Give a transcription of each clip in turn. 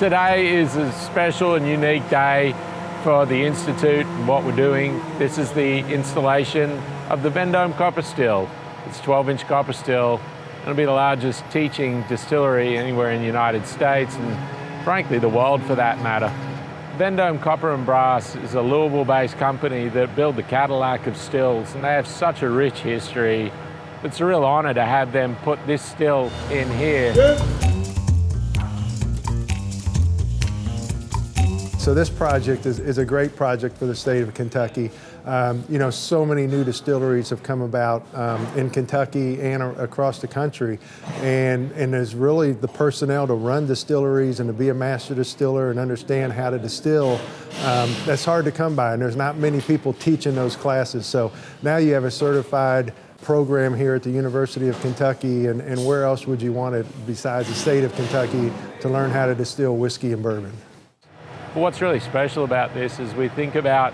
Today is a special and unique day for the Institute and what we're doing. This is the installation of the Vendome copper still. It's 12 inch copper still. It'll be the largest teaching distillery anywhere in the United States and frankly the world for that matter. Vendome Copper and Brass is a Louisville-based company that build the Cadillac of stills and they have such a rich history. It's a real honor to have them put this still in here. So this project is, is, a great project for the state of Kentucky. Um, you know, so many new distilleries have come about um, in Kentucky and across the country. And, and there's really the personnel to run distilleries and to be a master distiller and understand how to distill. Um, that's hard to come by and there's not many people teaching those classes. So now you have a certified program here at the University of Kentucky and, and where else would you want it besides the state of Kentucky to learn how to distill whiskey and bourbon? What's really special about this is we think about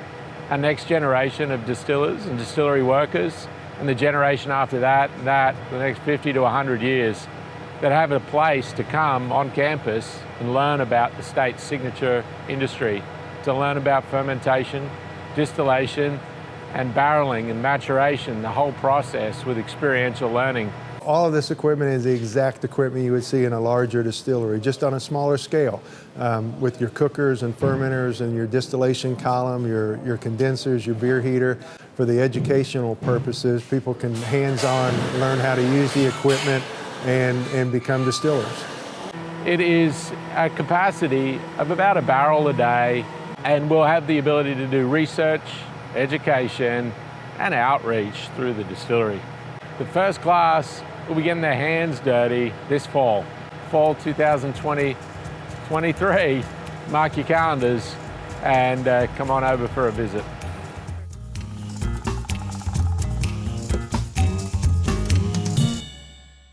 our next generation of distillers and distillery workers and the generation after that, that, the next 50 to 100 years, that have a place to come on campus and learn about the state's signature industry, to learn about fermentation, distillation, and barreling and maturation, the whole process with experiential learning all of this equipment is the exact equipment you would see in a larger distillery, just on a smaller scale, um, with your cookers and fermenters and your distillation column, your, your condensers, your beer heater. For the educational purposes, people can hands-on learn how to use the equipment and, and become distillers. It is a capacity of about a barrel a day, and we'll have the ability to do research, education, and outreach through the distillery. The first class will be getting their hands dirty this fall. Fall 2020, 23. Mark your calendars and uh, come on over for a visit.